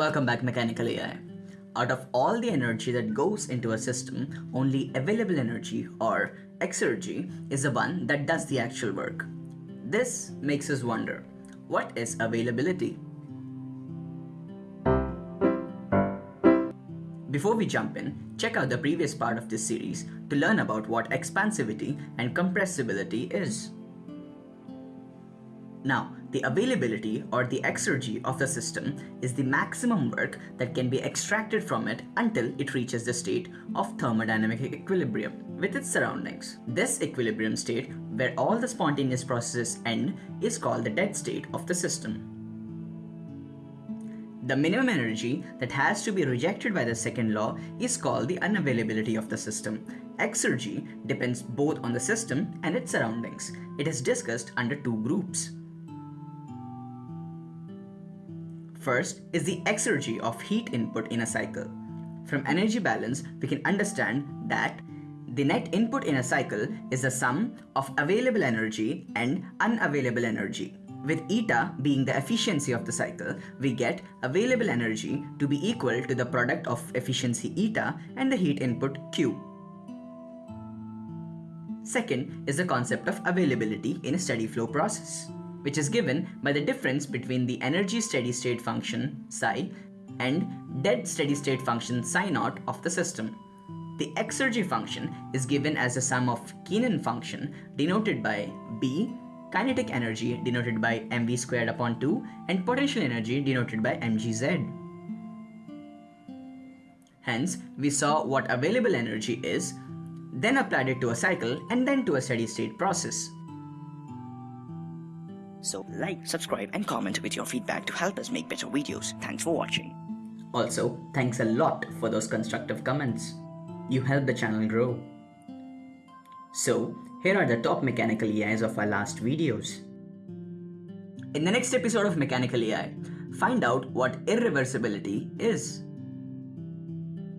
Welcome back Mechanical AI. Out of all the energy that goes into a system, only available energy or exergy is the one that does the actual work. This makes us wonder, what is availability? Before we jump in, check out the previous part of this series to learn about what expansivity and compressibility is. Now, the availability or the exergy of the system is the maximum work that can be extracted from it until it reaches the state of thermodynamic equilibrium with its surroundings. This equilibrium state, where all the spontaneous processes end, is called the dead state of the system. The minimum energy that has to be rejected by the second law is called the unavailability of the system. Exergy depends both on the system and its surroundings. It is discussed under two groups. First is the exergy of heat input in a cycle. From energy balance, we can understand that the net input in a cycle is the sum of available energy and unavailable energy. With eta being the efficiency of the cycle, we get available energy to be equal to the product of efficiency eta and the heat input Q. Second is the concept of availability in a steady flow process which is given by the difference between the energy steady state function psi and dead steady state function psi naught of the system. The exergy function is given as the sum of Keenan function denoted by B, kinetic energy denoted by mv squared upon 2 and potential energy denoted by mgz. Hence, we saw what available energy is, then applied it to a cycle and then to a steady state process. So like, subscribe and comment with your feedback to help us make better videos. Thanks for watching. Also, thanks a lot for those constructive comments. You help the channel grow. So, here are the top mechanical AIs of our last videos. In the next episode of Mechanical AI, find out what irreversibility is.